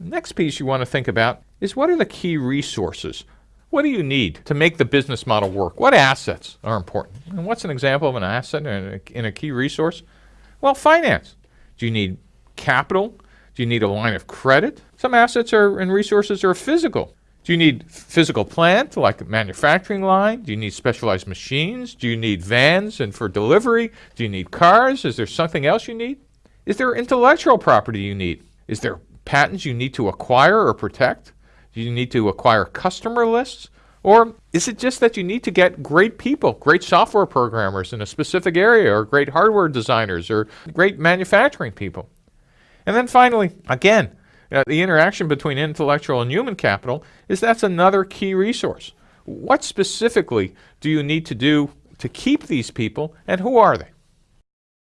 Next piece you want to think about is what are the key resources? What do you need to make the business model work? What assets are important? And what's an example of an asset in a, in a key resource? Well, finance. Do you need capital? Do you need a line of credit? Some assets are and resources are physical. Do you need physical plant, like a manufacturing line? Do you need specialized machines? Do you need vans and for delivery? Do you need cars? Is there something else you need? Is there intellectual property you need? Is there patents you need to acquire or protect? Do you need to acquire customer lists? Or is it just that you need to get great people, great software programmers in a specific area, or great hardware designers, or great manufacturing people? And then finally, again, uh, the interaction between intellectual and human capital is that's another key resource. What specifically do you need to do to keep these people, and who are they?